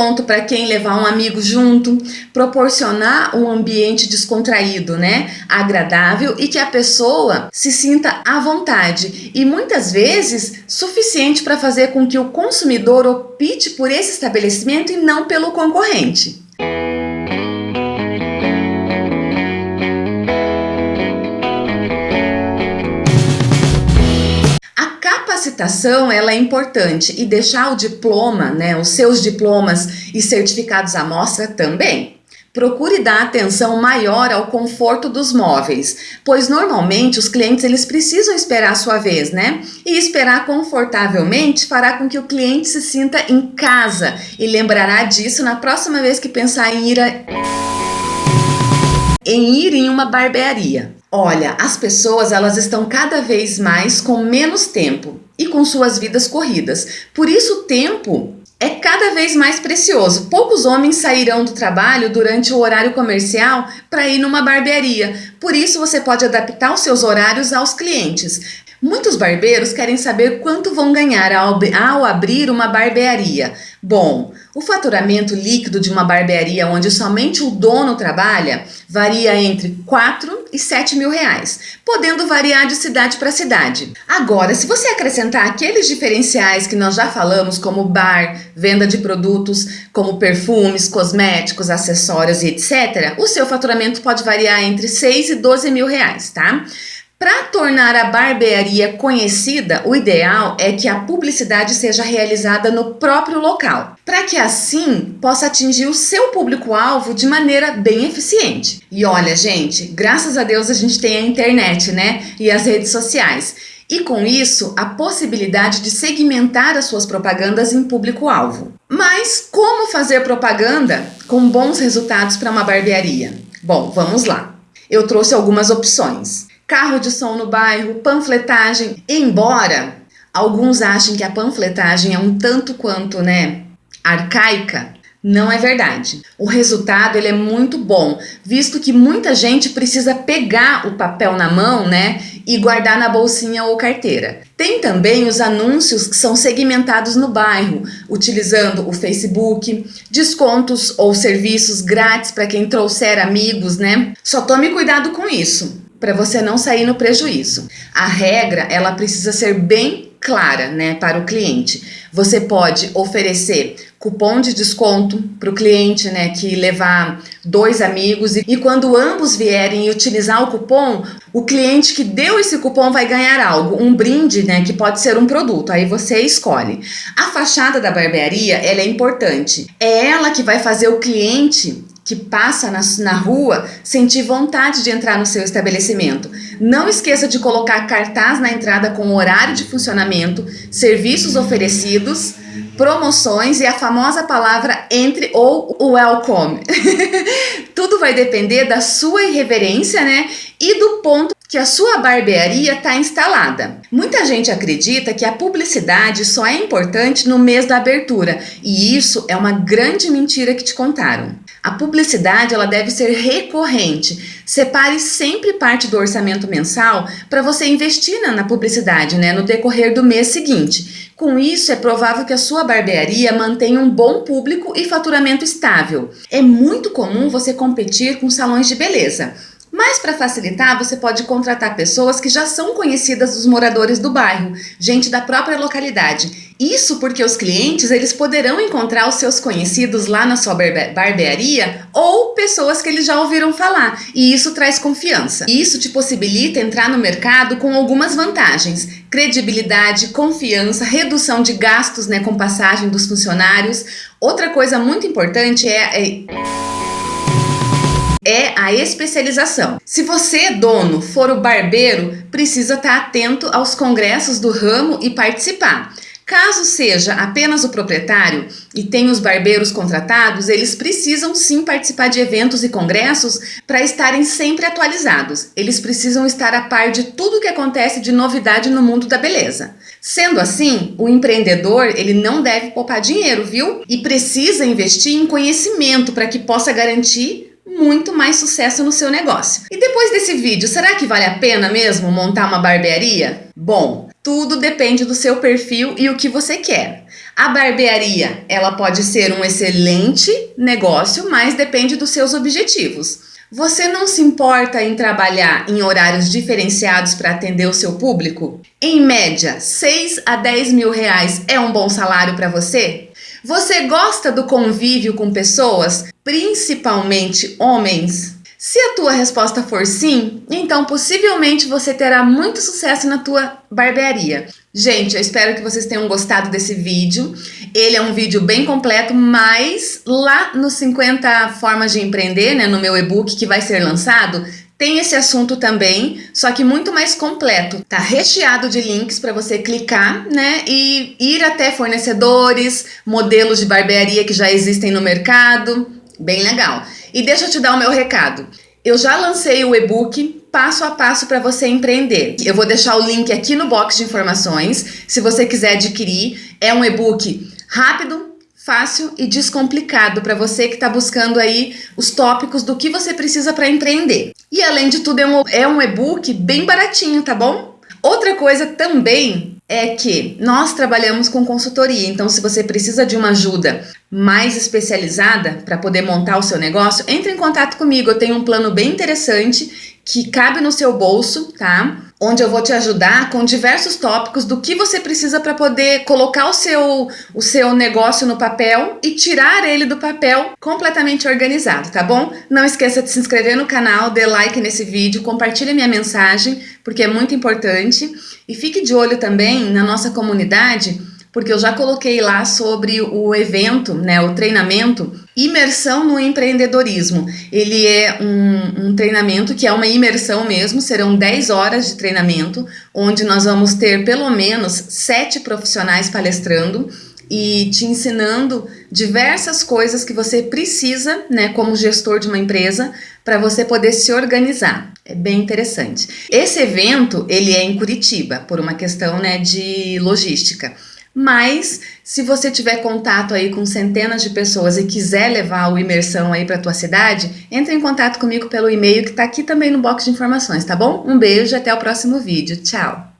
ponto para quem levar um amigo junto, proporcionar um ambiente descontraído, né? Agradável e que a pessoa se sinta à vontade e muitas vezes suficiente para fazer com que o consumidor opte por esse estabelecimento e não pelo concorrente. Ela é importante e deixar o diploma, né, os seus diplomas e certificados à mostra também. Procure dar atenção maior ao conforto dos móveis, pois normalmente os clientes eles precisam esperar a sua vez, né? E esperar confortavelmente fará com que o cliente se sinta em casa e lembrará disso na próxima vez que pensar em ir, a... em, ir em uma barbearia. Olha, as pessoas elas estão cada vez mais com menos tempo e com suas vidas corridas. Por isso o tempo é cada vez mais precioso. Poucos homens sairão do trabalho durante o horário comercial para ir numa barbearia. Por isso você pode adaptar os seus horários aos clientes. Muitos barbeiros querem saber quanto vão ganhar ao, ao abrir uma barbearia. Bom, o faturamento líquido de uma barbearia onde somente o dono trabalha varia entre 4 e 7 mil reais, podendo variar de cidade para cidade. Agora, se você acrescentar aqueles diferenciais que nós já falamos, como bar, venda de produtos como perfumes, cosméticos, acessórios e etc., o seu faturamento pode variar entre 6 e 12 mil reais, tá? Tornar a barbearia conhecida, o ideal é que a publicidade seja realizada no próprio local, para que assim possa atingir o seu público-alvo de maneira bem eficiente. E olha, gente, graças a Deus a gente tem a internet, né? E as redes sociais. E com isso, a possibilidade de segmentar as suas propagandas em público-alvo. Mas como fazer propaganda com bons resultados para uma barbearia? Bom, vamos lá. Eu trouxe algumas opções carro de som no bairro, panfletagem. Embora alguns achem que a panfletagem é um tanto quanto, né, arcaica, não é verdade. O resultado ele é muito bom, visto que muita gente precisa pegar o papel na mão, né, e guardar na bolsinha ou carteira. Tem também os anúncios que são segmentados no bairro, utilizando o Facebook, descontos ou serviços grátis para quem trouxer amigos, né? Só tome cuidado com isso para você não sair no prejuízo. A regra, ela precisa ser bem clara, né, para o cliente. Você pode oferecer cupom de desconto para o cliente, né, que levar dois amigos e, e quando ambos vierem utilizar o cupom, o cliente que deu esse cupom vai ganhar algo, um brinde, né, que pode ser um produto, aí você escolhe. A fachada da barbearia, ela é importante. É ela que vai fazer o cliente que passa na, na rua sentir vontade de entrar no seu estabelecimento. Não esqueça de colocar cartaz na entrada com horário de funcionamento, serviços oferecidos, promoções e a famosa palavra entre ou welcome. Tudo vai depender da sua irreverência, né? E do ponto que a sua barbearia está instalada. Muita gente acredita que a publicidade só é importante no mês da abertura e isso é uma grande mentira que te contaram. A publicidade ela deve ser recorrente. Separe sempre parte do orçamento mensal para você investir na, publicidade né, no decorrer do mês seguinte. Com isso, é provável que a sua barbearia mantenha um bom público e faturamento estável. É muito comum você competir com salões de beleza. Mas para facilitar, você pode contratar pessoas que já são conhecidas dos moradores do bairro, gente da própria localidade. Isso porque os clientes eles poderão encontrar os seus conhecidos lá na sua barbearia ou pessoas que eles já ouviram falar, e isso traz confiança. Isso te possibilita entrar no mercado com algumas vantagens: credibilidade, confiança, redução de gastos né, com passagem dos funcionários. Outra coisa muito importante é... é é a especialização. Se você, dono, for o barbeiro, precisa estar atento aos congressos do ramo e participar. Caso seja apenas o proprietário e tenha os barbeiros contratados, eles precisam sim participar de eventos e congressos para estarem sempre atualizados. Eles precisam estar a par de tudo que acontece de novidade no mundo da beleza. Sendo assim, o empreendedor ele não deve poupar dinheiro, viu? E precisa investir em conhecimento para que possa garantir muito mais sucesso no seu negócio. E depois desse vídeo, será que vale a pena mesmo montar uma barbearia? Bom, tudo depende do seu perfil e o que você quer. A barbearia, ela pode ser um excelente negócio, mas depende dos seus objetivos. Você não se importa em trabalhar em horários diferenciados para atender o seu público? Em média, 6 a 10 mil reais é um bom salário para você? Você gosta do convívio com pessoas, principalmente homens? Se a tua resposta for sim, então possivelmente você terá muito sucesso na tua barbearia. Gente, eu espero que vocês tenham gostado desse vídeo. Ele é um vídeo bem completo, mas lá no 50 formas de empreender, né, no meu e-book que vai ser lançado, tem esse assunto também, só que muito mais completo. Tá recheado de links para você clicar, né, e ir até fornecedores, modelos de barbearia que já existem no mercado. Bem legal. E deixa eu te dar o meu recado. Eu já lancei o e-book passo a passo para você empreender. Eu vou deixar o link aqui no box de informações. Se você quiser adquirir, é um e-book rápido, fácil e descomplicado para você que está buscando aí os tópicos do que você precisa para empreender. E além de tudo, é um, é um e-book bem baratinho, tá bom? Outra coisa também é que nós trabalhamos com consultoria, então se você precisa de uma ajuda mais especializada para poder montar o seu negócio, entre em contato comigo. Eu tenho um plano bem interessante que cabe no seu bolso, tá? Onde eu vou te ajudar com diversos tópicos do que você precisa para poder colocar o seu, o seu negócio no papel e tirar ele do papel completamente organizado, tá bom? Não esqueça de se inscrever no canal, dê like nesse vídeo, compartilhe minha mensagem, porque é muito importante. E fique de olho também na nossa comunidade, porque eu já coloquei lá sobre o evento, né, o treinamento Imersão no Empreendedorismo. Ele é um, um, treinamento que é uma imersão mesmo, serão 10 horas de treinamento, onde nós vamos ter pelo menos sete profissionais palestrando e te ensinando diversas coisas que você precisa, né, como gestor de uma empresa, para você poder se organizar. É bem interessante. Esse evento, ele é em Curitiba, por uma questão, né, de logística. Mas se você tiver contato aí com centenas de pessoas e quiser levar o imersão aí para tua cidade, entre em contato comigo pelo e-mail que está aqui também no box de informações, tá bom? Um beijo e até o próximo vídeo. Tchau!